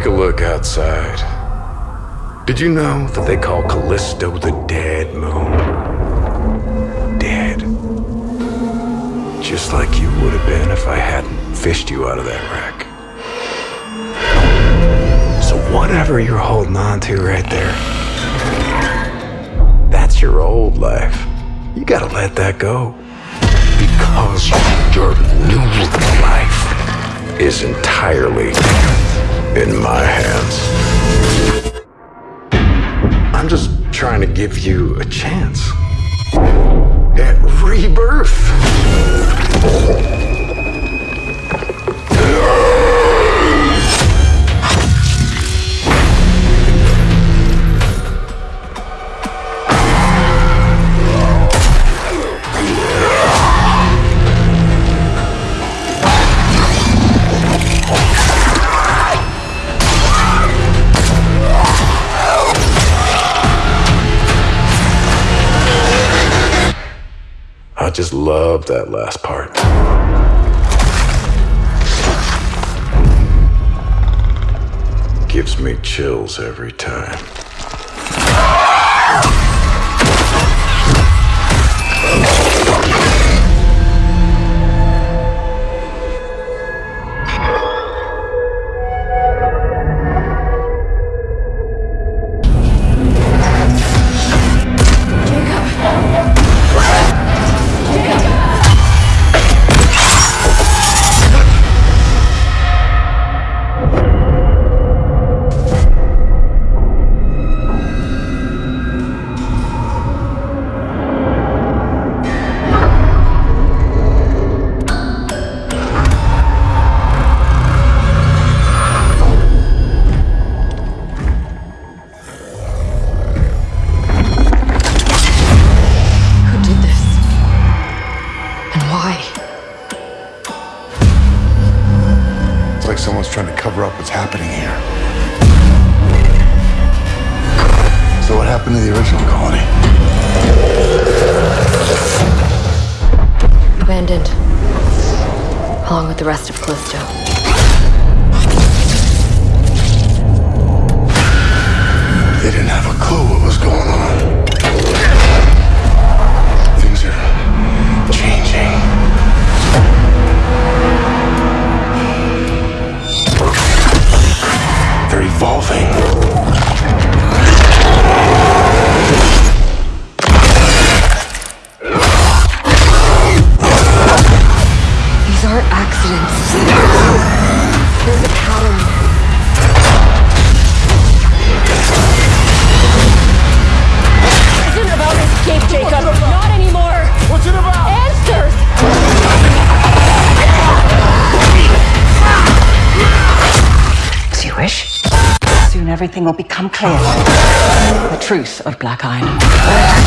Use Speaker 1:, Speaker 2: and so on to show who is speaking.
Speaker 1: Take a look outside. Did you know that they call Callisto the dead moon? Dead. Just like you would have been if I hadn't fished you out of that wreck. So whatever you're holding on to right there, that's your old life. You gotta let that go. Because your new life is entirely in my hands. I'm just trying to give you a chance at rebirth. I just love that last part. Gives me chills every time.
Speaker 2: Like someone's trying to cover up what's happening here. So what happened to the original colony?
Speaker 3: Abandoned. Along with the rest of Callisto.
Speaker 2: Evolving.
Speaker 4: Everything will become clear. The truth of Black Iron.